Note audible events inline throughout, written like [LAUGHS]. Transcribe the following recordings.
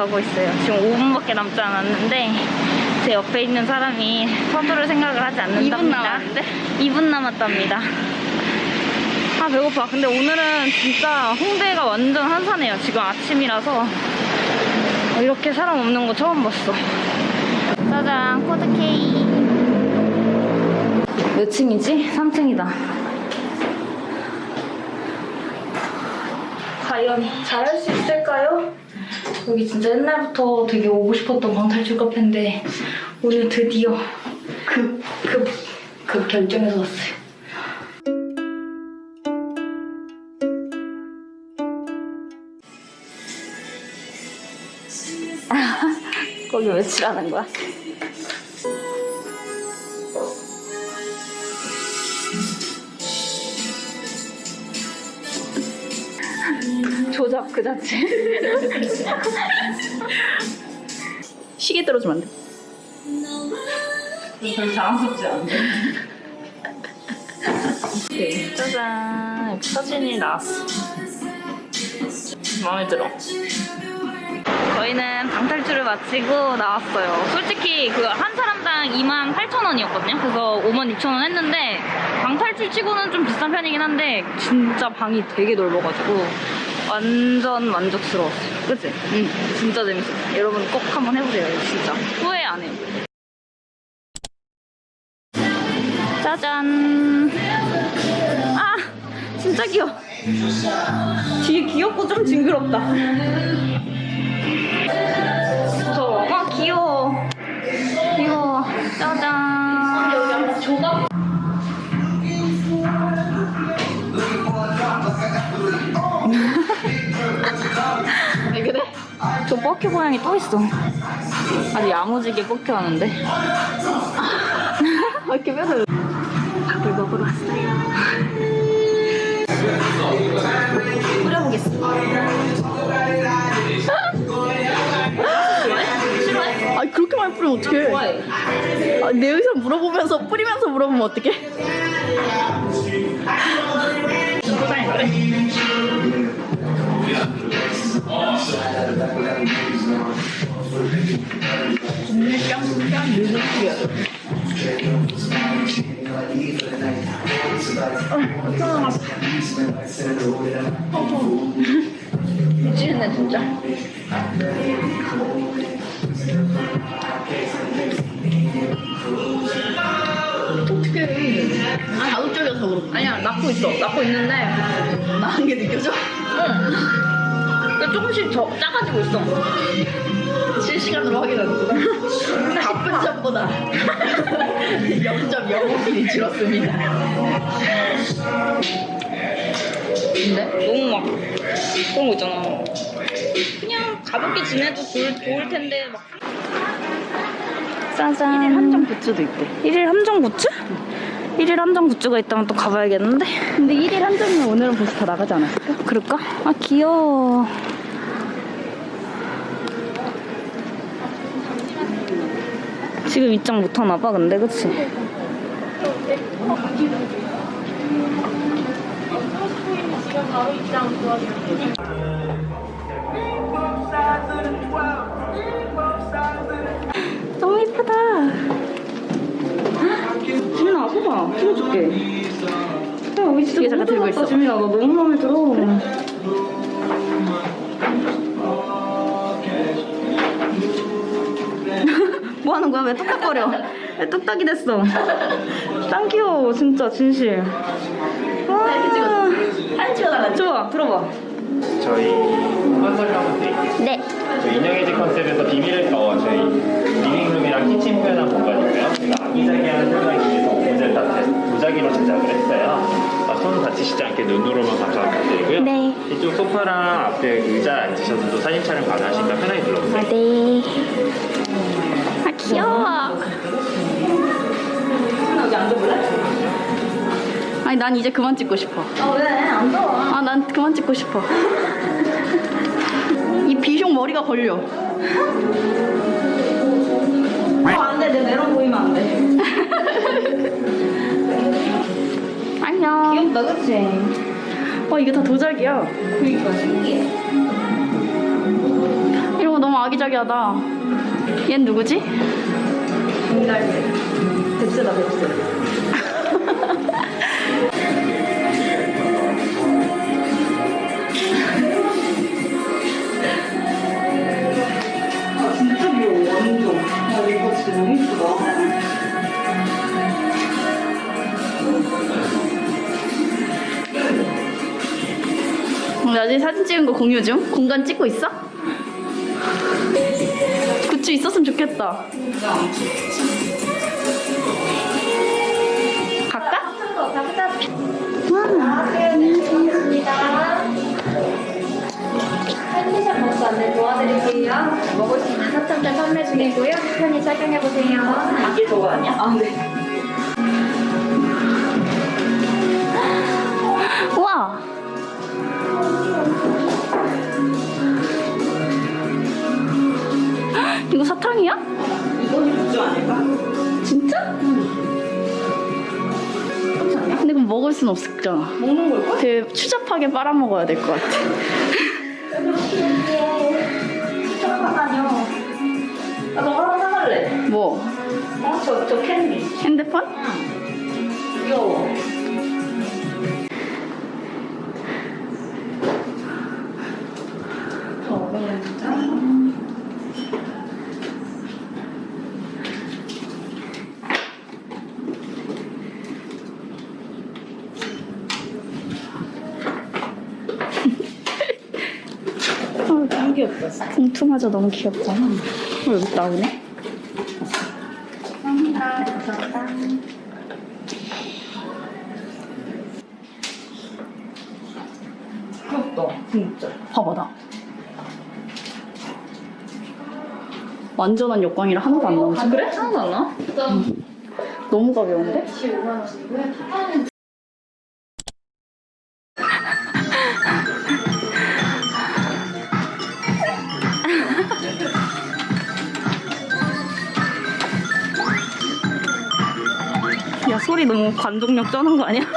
가고 있어요. 지금 5분밖에 남지 않았는데 제 옆에 있는 사람이 서두를 생각을 하지 않는답니다. 2분 남았는데? 2분 남았답니다. 아 배고파. 근데 오늘은 진짜 홍대가 완전 한산해요. 지금 아침이라서 어, 이렇게 사람 없는 거 처음 봤어. 짜잔 코드 K. 몇 층이지? 3층이다. 과연 잘할 수 있을까요? 여기 진짜 옛날부터 되게 오고 싶었던 방탈출 카페인데 오늘 드디어 급, 급, 급 결정해서 왔어요. [LAUGHS] 거기 며칠 하는 거야? 조잡 그 자체. [LAUGHS] 시계 떨어지면 안 돼. 별로 자랑스럽지 않은데. 네, 짜잔. 사진이 나왔어. 마음에 들어. 저희는 방탈출을 마치고 나왔어요. 솔직히 그 한 사람당 2만 8천 원이었거든요. 그래서 5만 6천 원 했는데 방탈출 치고는 좀 비싼 편이긴 한데 진짜 방이 되게 넓어가지고 완전 만족스러웠어요. 그치? 응. 진짜 재밌었어요. 여러분 꼭 한번 해보세요. 진짜. 후회 안 해요. 짜잔. 아, 진짜 귀여워. 뒤에 귀엽고 좀 징그럽다. 무서워. 아, 귀여워. 귀여워. 짜잔. 조각. 저 뻑큐 고양이 또 있어. 아주 야무지게 뻑큐 하는데. 왜 이렇게 뼈를. 밥을 먹으러 왔어요. 뿌려보겠습니다. 싫어해? 아 그렇게 많이 뿌리면 어떡해? 아, 내 의사 물어보면서 뿌리면서 물어보면 어떡해? 미치겠네 진짜. 어떡해? 아 자극적이어서 그런 아니야 낳고 있어. 낳고 있는데 나은 게 느껴져? 응. 근데 조금씩 저, 작아지고 있어. 실시간으로 확인하는구나. [LAUGHS] 나쁜 점보다 [LAUGHS] 0.05mm 줄었습니다. 근데 너무 막 그런 거 있잖아. 그냥 가볍게 지내도 좋을, 좋을 텐데 막. 짜잔. 1일 한정 굿즈도 있대. 1일 함정 굿즈? 1일 함정 굿즈가 있다면 또 가봐야겠는데? 근데 1일 한정이면 오늘은 벌써 다 나가지 않았을까? 그럴까? 아 귀여워. 지금 입장 못 하나 봐, 근데 그치? 너무 예쁘다. 지민아, 봐봐. 찍어줄게. 야, 여기 진짜 너무 있어. 지민아, 나 너무 마음에 들어. 뭐 하는 거야? 왜 뚝딱거려? 왜 뚝딱이 됐어? 짱 귀여워, 진짜, 진실. 와, 이렇게 찍어줘. 사진 찍어달라. 좋아, 들어봐. 저희 컨설을 하면 돼. 네. 저희 인형의 집 컨셉에서 비밀을 어 저희 living room이랑 kitchen 표현한 공간이고요. 제가 아기자기한 표현하기 위해서 오브제 다 도자기로 제작을 했어요. 어, 손 다치시지 않게 눈으로만 감상 부탁드리고요. 네. 이쪽 소파랑 앞에 의자 앉으셔서도 사진 촬영 가능하시니까 편하게 둘러보세요. 네. 아니 난 이제 그만 찍고 싶어. 아 왜? 안 좋아 아난 그만 찍고 싶어. 이 비숑 머리가 걸려. 어 안돼. 내 메론 보이면 안돼. [LAUGHS] 안녕. 귀엽다 그치? 와 이게 다 도자기야. 그니까 신기해. 이런 거 너무 아기자기하다. 얜 누구지? 정달배 뱁새다 뱁새 거 공유 중? 공간 찍고 있어? 굿즈 있었으면 좋겠다. 갈까? 편의점 버스 안내 도와드릴게요. 먹을 수 있는 사탕들 판매 중이고요. 편히 착용해보세요. 이게 저거 아니야? 아 네. 우와! 이거 사탕이야? 이건이 굿즈 아닐까? 진짜? 근데 그럼 먹을 순 없잖아. 먹는 걸까? 되게 추잡하게 빨아먹어야 될 것 같아. 나 저거 하나 사갈래. 뭐? 어? 저, 저 캔디. 핸드폰? 응. 귀여워. 저 어려운 진짜. 아, 너무 귀엽다. 봉투마저 너무 귀엽잖아. 어, 여기 나오네? 귀엽다. 진짜. 봐봐, 나. 완전한 역광이라 하나도 안 나오지? 그래? 하나도 안 나? 너무 가벼운데? 15만 원이고요. 타파는 너무 관종력 쩌는 거 아니야? [LAUGHS]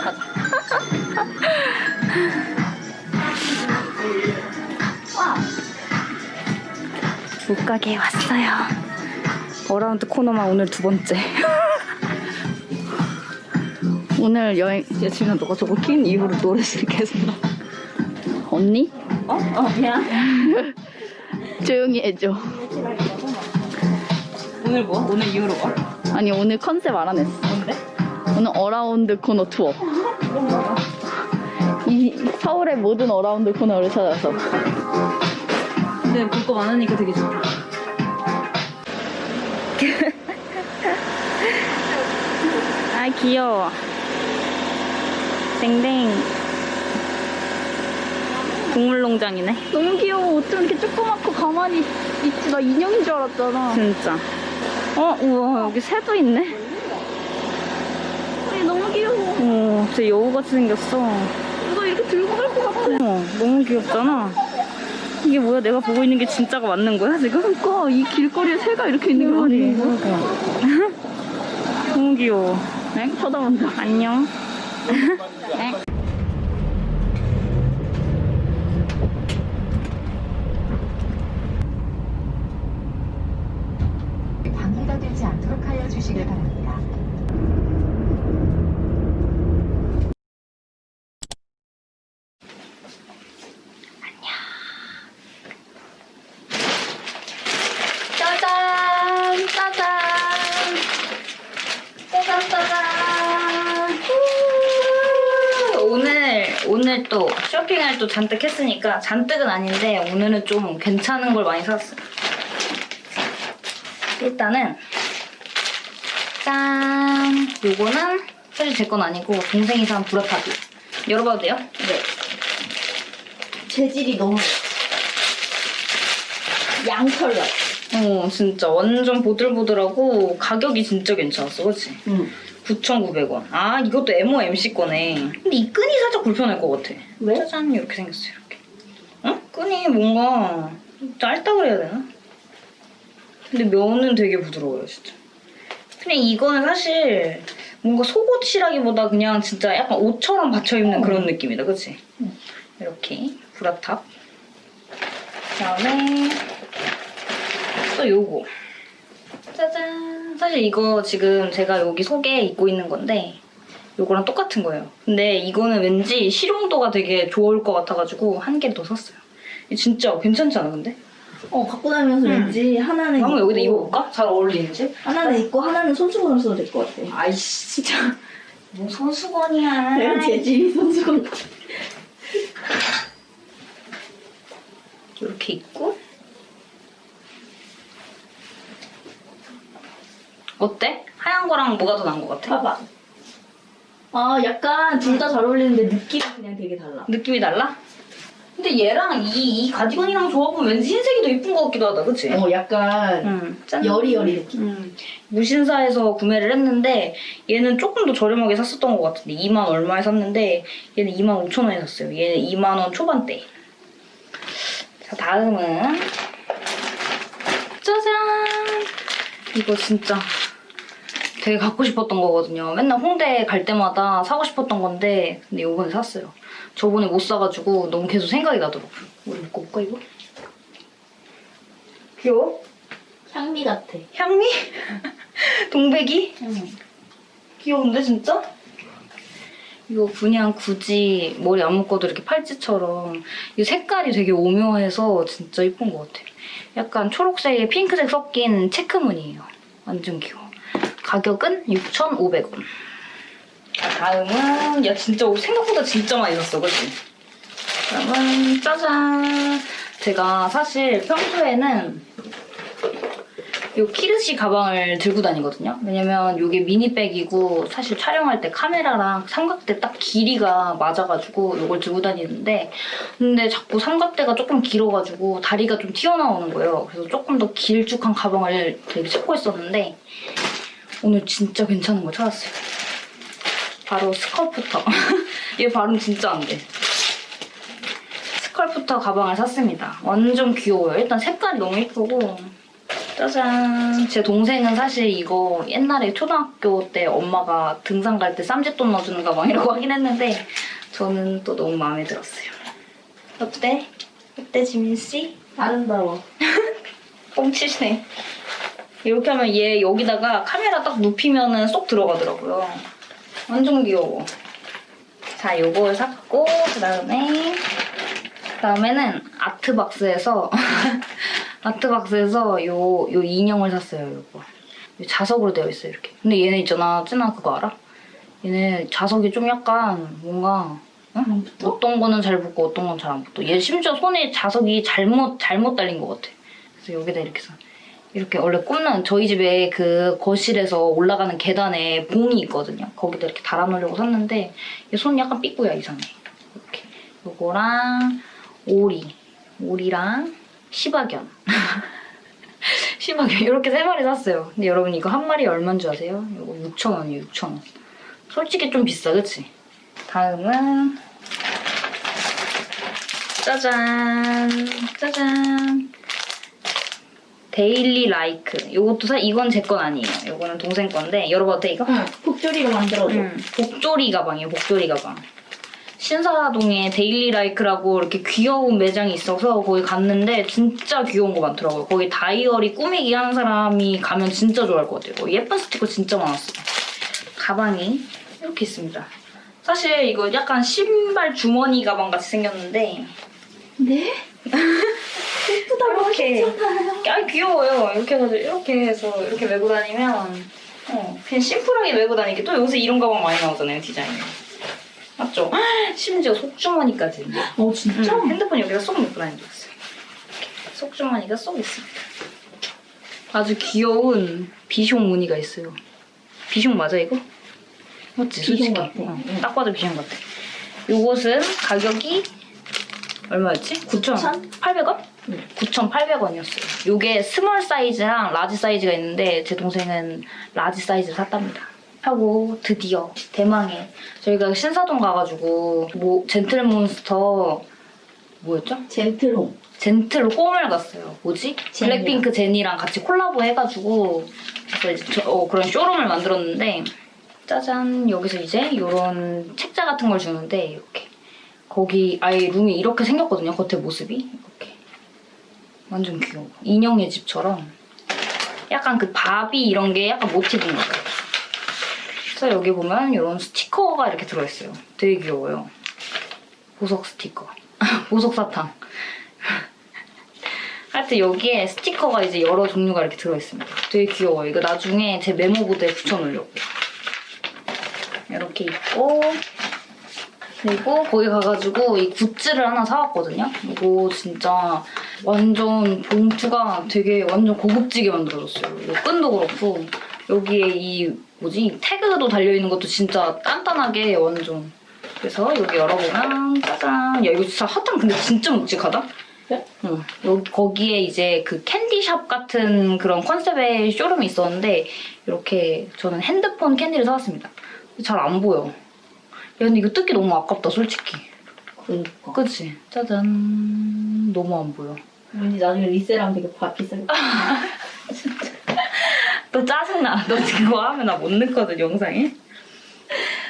옷가게에 왔어요. 어라운드 코너만 오늘 두 번째. [LAUGHS] 오늘 여행, 예진아 너가 저거 킨 이후로 노래를 계속 나. 언니? 어? 어, 미안. [LAUGHS] 조용히 해줘. 오늘 뭐? 오늘 이후로 뭐? 아니, 오늘 컨셉 알아냈어. 오늘 어라운드 코너 투어. 이 서울의 모든 어라운드 코너를 찾아서. 근데 볼 거 많으니까 되게 좋다. [LAUGHS] 아 귀여워. 댕댕. 동물농장이네. 너무 귀여워. 어쩜 이렇게 조그맣고 가만히 있지? 나 인형인 줄 알았잖아. 진짜. 어, 우와, 여기 새도 있네. 너무 귀여워. 어, 진짜 여우같이 생겼어. 이거 이렇게 들고 갈 것 같아. 어, 너무 귀엽잖아. 이게 뭐야? 내가 보고 있는 게 진짜가 맞는 거야, 지금? 그러니까 이 길거리에 새가 이렇게 있는 게 말이 너무 귀여워. 네? 쳐다본다. 안녕. 네. [LAUGHS] 방해가 되지 않도록 하여 주시길 바랍니다. 짜잔! 짜잔! 짜잔, 짜잔! 오늘 오늘 또 또 잔뜩 했으니까 잔뜩은 아닌데 오늘은 좀 괜찮은 걸 많이 샀어요. 일단은 짠 요거는 사실 제 건 아니고 동생이 산 브라파비 열어봐도 돼요? 네. 재질이 너무 양털 같아. 어 진짜 완전 보들보들하고 가격이 진짜 괜찮았어 그치? 응. 9,900원 아 이것도 MOMC 거네 근데 이 끈이 살짝 불편할 것 같아 왜? 짜잔 이렇게 생겼어 이렇게 어? 끈이 뭔가 짧다 그래야 되나? 근데 면은 되게 부드러워요 진짜 그냥 이거는 사실 뭔가 속옷이라기보다 그냥 진짜 약간 옷처럼 받쳐 입는 그런 느낌이다 그치? 이렇게 브라탑. 그다음에 또 요거. 짜잔. 사실 이거 지금 제가 여기 속에 입고 있는 건데 요거랑 똑같은 거예요. 근데 이거는 왠지 실용도가 되게 좋을 것 같아가지고 한 개를 더 샀어요. 진짜 괜찮지 않아 근데? 어 갖고 다니면서 응. 왠지 하나는 한번 여기다 입어볼까? 잘 어울리는지? 하나는 입고 하나는 손수건으로 써도 될 것 같아. 아이씨 진짜 뭐 손수건이야. 내가 재질이 손수건. 이렇게 입고 어때? 하얀 거랑 뭐가 더 나은 것 같아? 봐봐. 아 약간 둘 다 잘 어울리는데 느낌이 그냥 되게 달라. 느낌이 달라? 근데 얘랑 이, 이 가디건이랑 조합은 왠지 흰색이 더 이쁜 것 같기도 하다 그치? 어 약간 응, 짠. 여리여리 느낌. 음, 무신사에서 구매를 했는데 얘는 조금 더 저렴하게 샀었던 것 같은데 2만 얼마에 샀는데 얘는 2만 5천 원에 샀어요. 얘는 2만 원 초반대. 자 다음은 짜잔 이거 진짜 되게 갖고 싶었던 거거든요. 맨날 홍대 갈 때마다 사고 싶었던 건데 근데 이번에 샀어요. 저번에 못 사가지고 너무 계속 생각이 나더라고요. 우리 입고 올까 이거? 귀여워? 향미 같아. 향미? [LAUGHS] 동백이? 응. 귀여운데 진짜? 이거 그냥 굳이 머리 안 묶어도 이렇게 팔찌처럼 이 색깔이 되게 오묘해서 진짜 이쁜 것 같아요. 약간 초록색에 핑크색 섞인 체크무늬예요. 완전 귀여워. 가격은 6,500원. 자, 다음은 야 진짜 생각보다 진짜 많이 샀어, 그치? 다음은 짜잔. 제가 사실 평소에는 요 키르시 가방을 들고 다니거든요. 왜냐면 이게 미니백이고 사실 촬영할 때 카메라랑 삼각대 딱 길이가 맞아가지고 이걸 들고 다니는데 근데 자꾸 삼각대가 조금 길어가지고 다리가 좀 튀어나오는 거예요. 그래서 조금 더 길쭉한 가방을 되게 찾고 있었는데 오늘 진짜 괜찮은 거 찾았어요. 바로 스컬프터. [LAUGHS] 얘 발음 진짜 안 돼. 스컬프터 가방을 샀습니다. 완전 귀여워요. 일단 색깔이 너무 예쁘고 짜잔. 제 동생은 사실 이거 옛날에 초등학교 때 엄마가 등산 갈 때 쌈짓돈 넣어주는 가방이라고 [LAUGHS] 하긴 했는데 저는 또 너무 마음에 들었어요. 어때? 어때 지민씨? 아름다워. [LAUGHS] 뻥치시네. 이렇게 하면 얘 여기다가 카메라 딱 눕히면은 쏙 들어가더라고요. 완전 귀여워. 자, 요걸 샀고 그다음에 그다음에는 아트박스에서 [LAUGHS] 아트박스에서 요, 요 인형을 샀어요, 요거. 요 자석으로 되어 있어요, 이렇게. 근데 얘네 있잖아, 찐아 그거 알아? 얘네 자석이 좀 약간 뭔가 응? 어떤 거는 잘 붙고 어떤 건 잘 안 붙어. 얘 심지어 손에 자석이 잘못 잘못 달린 것 같아. 그래서 여기다 이렇게 사. 이렇게 원래 꽂는 저희 집에 그 거실에서 올라가는 계단에 봉이 있거든요. 거기다 이렇게 달아놓으려고 샀는데 얘 손이 약간 삐꾸야 이상해. 이렇게 요거랑 오리, 오리랑 시바견. [LAUGHS] 시바견 이렇게 세 마리 샀어요. 근데 여러분 이거 한 마리 얼마인 줄 아세요? 이거 6,000원이에요, 6,000원. 솔직히 좀 비싸, 그치? 다음은 짜잔, 짜잔. 데일리 라이크. 이것도 사, 이건 제 건 아니에요. 이거는 동생 건데 열어봐도 돼 이거? 응. 복조리로 만들어줘. 음, 복조리 가방이에요, 복조리 가방. 신사동에 데일리 라이크라고 이렇게 귀여운 매장이 있어서 거기 갔는데 진짜 귀여운 거 많더라고요. 거기 다이어리 꾸미기 하는 사람이 가면 진짜 좋아할 것 같아요. 예쁜 스티커 진짜 많았어요. 가방이 이렇게 있습니다. 사실 이거 약간 신발 주머니 가방 같이 생겼는데 네? [LAUGHS] 예쁘다고 이렇게. 아 귀여워요. 이렇게 해서 이렇게 해서 이렇게 메고 다니면 어, 그냥 심플하게 메고 다니기 또 요새 이런 가방 많이 나오잖아요 디자인이. 맞죠? 심지어 속주머니까지. 어 진짜? 응, 핸드폰 여기다 쏙 넣고 다니고 있어요. 이렇게 속주머니가 쏙 있습니다. 아주 귀여운 비숑 무늬가 있어요. 비숑 맞아 이거? 맞지? 비숑. 같아. 어, 딱 봐도 비숑 같아. 요것은 가격이 얼마였지? 9,800원? 9,800원이었어요. 요게 small 사이즈랑 large 사이즈가 있는데 제 동생은 large 사이즈를 샀답니다. 하고 드디어 대망의 저희가 신사동 가가지고 뭐 젠틀몬스터 뭐였죠? 젠틀홈. 젠틀 홈을 갔어요. 뭐지? 제니랑. 블랙핑크 제니랑 같이 콜라보 해가지고 그래서 이제 저- 어, 그런 쇼룸을 만들었는데 짜잔 여기서 이제 이런 책자 같은 걸 주는데 이렇게 거기 아예 룸이 이렇게 생겼거든요. 겉에 모습이 완전 귀여워. 인형의 집처럼 약간 그 바비 이런 게 약간 모티브인 것 같아요. 그래서 여기 보면 이런 스티커가 이렇게 들어있어요. 되게 귀여워요. 보석 스티커. [LAUGHS] 보석 사탕. [LAUGHS] 하여튼 여기에 스티커가 이제 여러 종류가 이렇게 들어있습니다. 되게 귀여워요. 이거 나중에 제 메모보드에 붙여놓으려고요. 이렇게 있고 그리고 거기 가가지고 이 굿즈를 하나 사왔거든요. 이거 진짜 완전 봉투가 되게 완전 고급지게 만들어졌어요. 이거 끈도 그렇고 여기에 이 뭐지 이 태그도 달려있는 것도 진짜 단단하게 완전 그래서 여기 열어보면 짜잔 야 이거 진짜 핫한 근데 진짜 묵직하다? 응. 여기 거기에 이제 그 캔디샵 같은 그런 컨셉의 쇼룸이 있었는데 이렇게 저는 핸드폰 캔디를 사왔습니다. 잘 안 보여. 야 근데 이거 뜯기 너무 아깝다 솔직히. 그러니까. 그치? 짜잔. 너무 안 보여. 왠지 나중에 리셀하면 되게 바- 비싸게. 너 짜증나. 너 그거 하면 나 못 넣거든 영상에.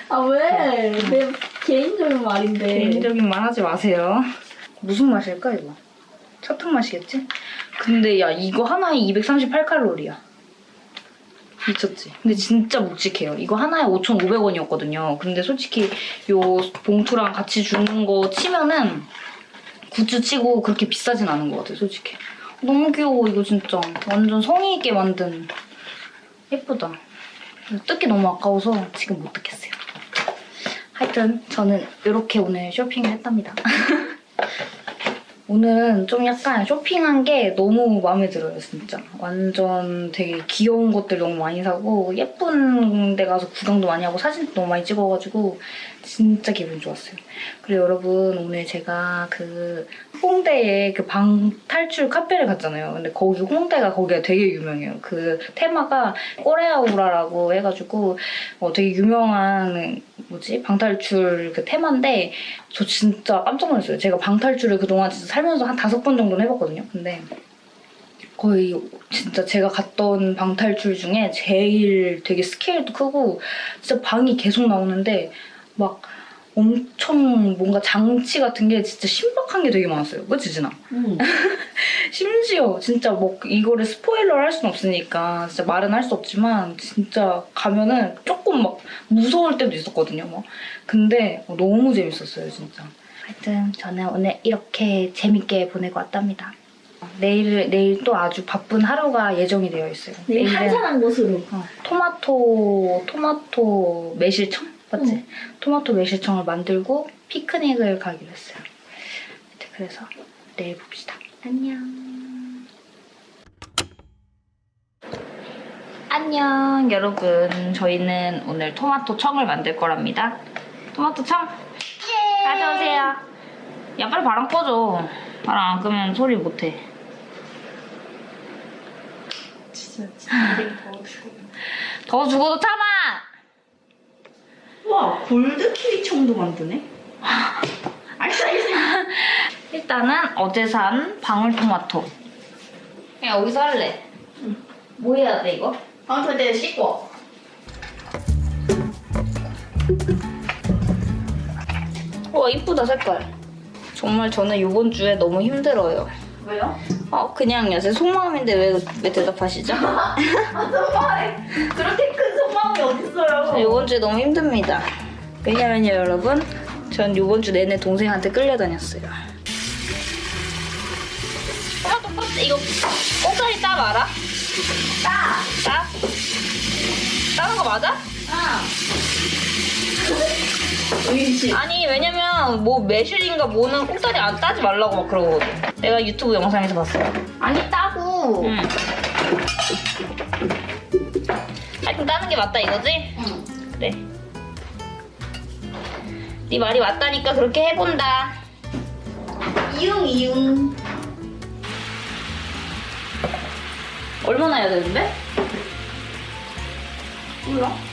아 왜? 내 개인적인 말인데. 개인적인 말 하지 마세요. 무슨 맛일까 이거? 사탕 맛이겠지? 근데 야 이거 하나에 238칼로리야. 미쳤지? 근데 진짜 묵직해요. 이거 하나에 5,500원이었거든요. 근데 솔직히 요 봉투랑 같이 주는 거 치면은 굿즈 치고 그렇게 비싸진 않은 것 같아요, 솔직히. 너무 귀여워, 이거 진짜. 완전 성의 있게 만든. 예쁘다. 뜯기 너무 아까워서 지금 못 뜯겠어요. 하여튼 저는 이렇게 오늘 쇼핑을 했답니다. [LAUGHS] 오늘은 좀 약간 쇼핑한 게 너무 마음에 들어요, 진짜. 완전 되게 귀여운 것들 너무 많이 사고 예쁜 데 가서 구경도 많이 하고 사진도 너무 많이 찍어가지고 진짜 기분 좋았어요. 그리고 여러분 오늘 제가 그 홍대에 그 방 탈출 카페를 갔잖아요. 근데 거기 홍대가 거기가 되게 유명해요. 그 테마가 꼬레아우라라고 해가지고 어, 되게 유명한 뭐지 방탈출 그 테마인데 저 진짜 깜짝 놀랐어요. 제가 방탈출을 그동안 진짜 살면서 한 다섯 번 정도는 해봤거든요. 근데 거의 진짜 제가 갔던 방탈출 중에 제일 되게 스케일도 크고 진짜 방이 계속 나오는데 막 엄청 뭔가 장치 같은 게 진짜 신박한 게 되게 많았어요. 그치 진아? 응. [LAUGHS] 심지어 진짜 뭐 이거를 스포일러를 할순 없으니까 진짜 말은 할 수 없지만 진짜 가면은 조금 막 무서울 때도 있었거든요. 막. 근데 너무 재밌었어요 진짜. 하여튼 저는 오늘 이렇게 재밌게 보내고 왔답니다. 내일 내일 또 아주 바쁜 하루가 예정이 되어 있어요. 내일 한산한 곳으로. 어, 토마토 토마토 매실청 맞지? 응. 토마토 매실청을 만들고 피크닉을 가기로 했어요. 그래서 내일 봅시다. 안녕. 안녕 여러분 저희는 오늘 토마토 청을 만들 거랍니다. 토마토 청 가져오세요. 야 빨리 바람 꺼줘. 바람 안 끄면 소리 못해. 진짜 진짜 [LAUGHS] 더워 죽어. 더 죽어도 참아. 와 골드 키위 청도 만드네. 알싸 알싸. 일단은 어제 산 방울토마토. 그냥 여기서 할래. 뭐 해야 돼 이거? 방금 때 씻고. 와 이쁘다 색깔. 정말 저는 이번 주에 너무 힘들어요. 왜요? 어 그냥요. 제 속마음인데 왜, 왜 대답하시죠? 아 정말 그렇게 큰 속마음이 어딨어요? 이번 주에 너무 힘듭니다. 왜냐면요 여러분, 전 이번 주 내내 동생한테 끌려다녔어요. 토마토 껍질 이거 꼭다리 따 말아? 따! 따? 따는 거 맞아? 아니 왜냐면 뭐 매실인가 뭐는 꼭다리 안 따지 말라고 막 그러거든. 내가 유튜브 영상에서 봤어요. 아니 따고. 응. 하여튼 따는 게 맞다 이거지? 응. 그래. 네 말이 맞다니까 그렇게 해본다. 이응 이응. 얼마나 해야 되는데? 몰라.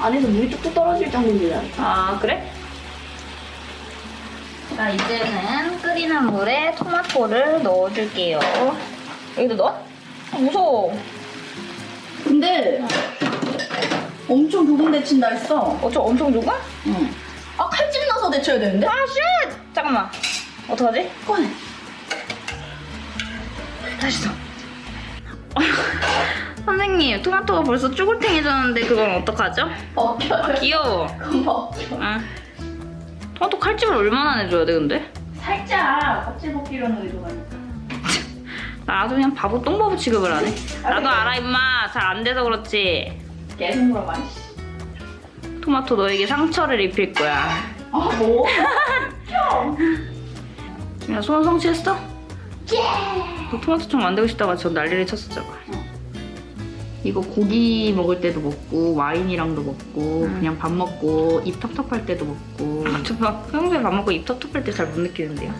안에서 물이 뚝뚝 떨어질 정도인데. 아 그래? 자 이제는 끓이는 물에 토마토를 넣어줄게요. 여기다 넣어? 아, 무서워. 근데 엄청 조금 데친다 했어. 어 저 엄청 좁아? 응. 아 칼집 나서 데쳐야 되는데? 아, shit! 잠깐만. 어떡하지? 꺼내. 다시 더. 선생님, 토마토가 벌써 쭈글탱해졌는데 그건 어떡하죠? 벗겨요. 귀여워. 그건 벗겨. 아. 토마토 칼집을 얼마나 내줘야 돼, 근데? 살짝 껍질 벗기려는 의도가 있다. 나도 그냥 바보 똥바보 취급을 하네. 나도 알아, 임마. 잘 안 돼서 그렇지. 계속 물어봐. 씨. 토마토 너에게 상처를 입힐 거야. 아 뭐? 야, 소원 성취했어? 예! 너 토마토청 만들고 싶다가 전 난리를 쳤었잖아. 이거 고기 먹을 때도 먹고 와인이랑도 먹고 그냥 밥 먹고 입 텁텁할 때도 먹고 저 밥, 평소에 밥 먹고 입 텁텁할 때 잘 못 느끼는데요.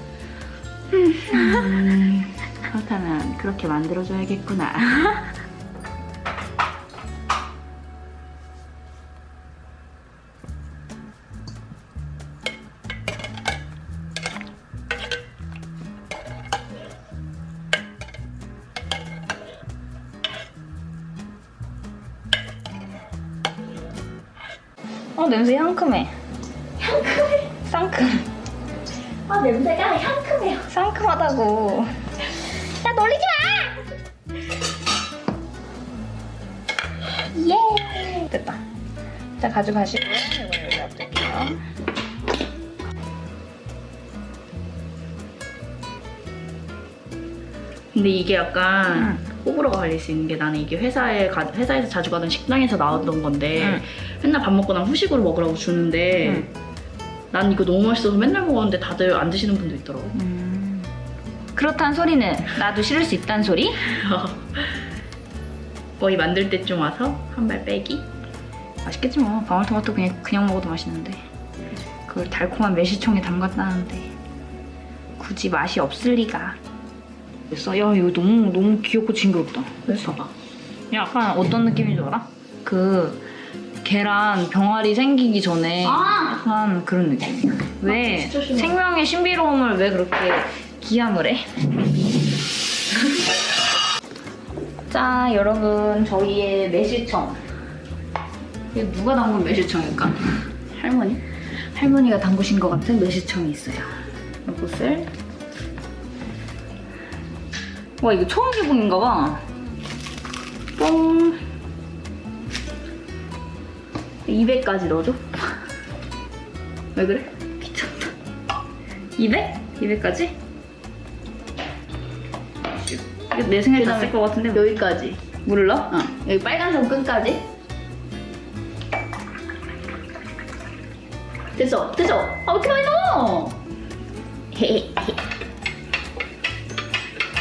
음, 그렇다면 그렇게 만들어줘야겠구나. [LAUGHS] 어 냄새 향큼해. 향큼해? 상큼. 아 냄새가 향큼해요. 상큼하다고. 야 놀리지 마. 예. 됐다. 자 가져가시고요. 이거 여기 놔둘게요. 근데 이게 약간 호불호가 갈릴 수 있는 게 나는 이게 회사에 가, 회사에서 자주 가던 식당에서 나왔던 건데 응. 맨날 밥 먹고 나면 후식으로 먹으라고 주는데 난 이거 너무 맛있어서 맨날 먹었는데 다들 안 드시는 분도 있더라고. 음. 그렇다는 소리는 나도 싫을 수 있다는 소리? [LAUGHS] 거의 만들 때쯤 와서 한 발 빼기? 맛있겠지 뭐 방울토마토 그냥 그냥 먹어도 맛있는데 그걸 달콤한 매실청에 담갔다는데 굳이 맛이 없을 리가 그래서 야 이거 너무 너무 귀엽고 징그럽다 그래서 봐봐 약간 어떤 느낌인 줄 알아? 그 계란 병아리 생기기 전에 아! 약간 그런 느낌이야 왜 싫어. 생명의 신비로움을 왜 그렇게 기함을 해? [LAUGHS] 자 여러분 저희의 매실청 이게 누가 담근 매실청일까? 할머니? 할머니가 담그신 것 같은 매실청이 있어요 이것을 와 이거 처음 개봉인가 봐 뽕 200까지 넣어줘 왜 그래? 귀찮다 200? 200까지? 이거 내 생각에 다 쓸 것 같은데 뭐. 여기까지. 물을 넣어? 어. 여기 빨간색 끈까지. 됐어, 됐어. 아, 왜 이렇게 많이 넣어?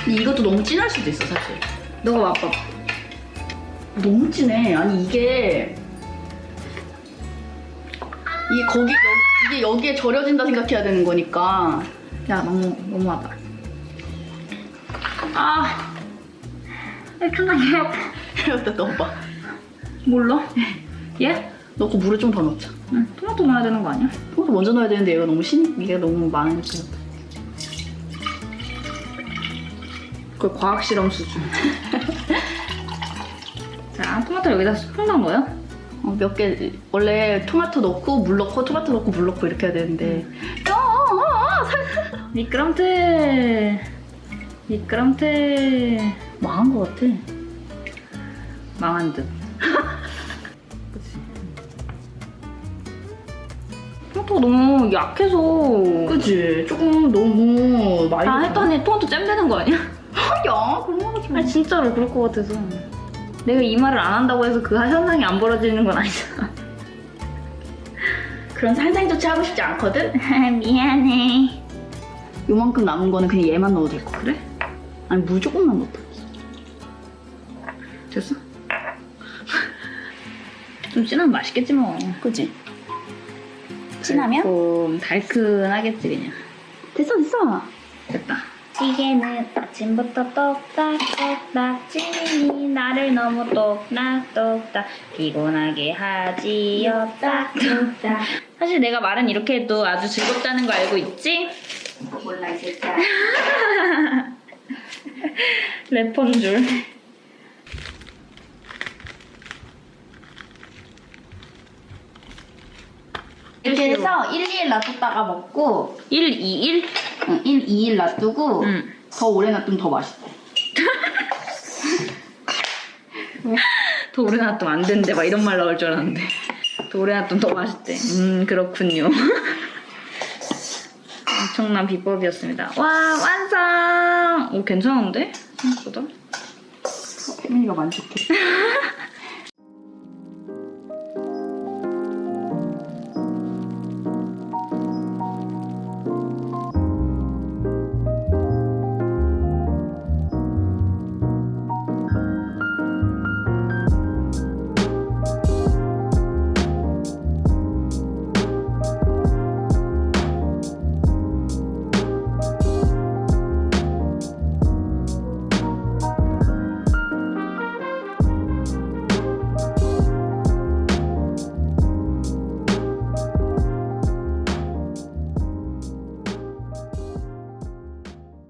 이것도 너무 진할 수도 있어, 사실. 너가 맛봐 너무 진해. 아니, 이게. 이게 거기, 여, 이게 여기에 절여진다 생각해야 되는 거니까. 야 너무 너무하다 아 존나 개 아파 여기다 넣어봐. 몰라? 얘? 넣고 물을 좀 더 넣자. 응, 토마토 넣어야 되는 거 아니야? 토마토 먼저 넣어야 되는데 얘가 너무 신, 이게 너무 많으니까. 그 과학 실험 수준 [LAUGHS] 자 토마토 여기다 스푼 넣은 거야? 어, 몇 개, 원래 토마토 넣고 물 넣고 토마토 넣고 물 넣고 이렇게 해야 되는데. 어, 어, 어, 살- [LAUGHS] 미끄럼틀 미끄럼틀 망한 것 같아. 망한 듯 그치 [LAUGHS] 토마토가 너무 약해서 그치? 조금 너무 많이. 다 했더니 토마토 잼 되는 거 아니야? [LAUGHS] 야, 그런 거 하지 마. 진짜로 그럴 것 같아서 내가 이 말을 안 한다고 해서 그 현상이 안 벌어지는 건 아니잖아 그런 살상 조치 하고 싶지 않거든? [LAUGHS] 미안해 요만큼 남은 거는 그냥 얘만 넣어도 될 거. 그래? 아니, 물 조금만 넣었다. 됐어? [LAUGHS] 좀 진하면 맛있겠지 뭐 그치? 좀 달큰하겠지 그냥 됐어, 됐어. 됐다 찌개는 아침부터 똑딱똑딱 찌민이 나를 너무 똑딱똑딱 피곤하게 하지요 딱똑딱 사실 내가 말은 이렇게 해도 아주 즐겁다는 거 알고 있지? 몰라 이 새끼야. [LAUGHS] 래퍼인 줄 이렇게 해서 1, 2일 놔뒀다가 먹고 1, 2, 1? 응, 1, 2일 놔두고 응. 더 오래 놔두면 더 맛있대. [LAUGHS] 더 오래 놔두면 안 된대 막 이런 말 나올 줄 알았는데 더 오래 놔두면 더 맛있대 음 그렇군요 [LAUGHS] 엄청난 비법이었습니다 와 완성 오 괜찮은데? 생각보다 혜민이가 만족해. [LAUGHS]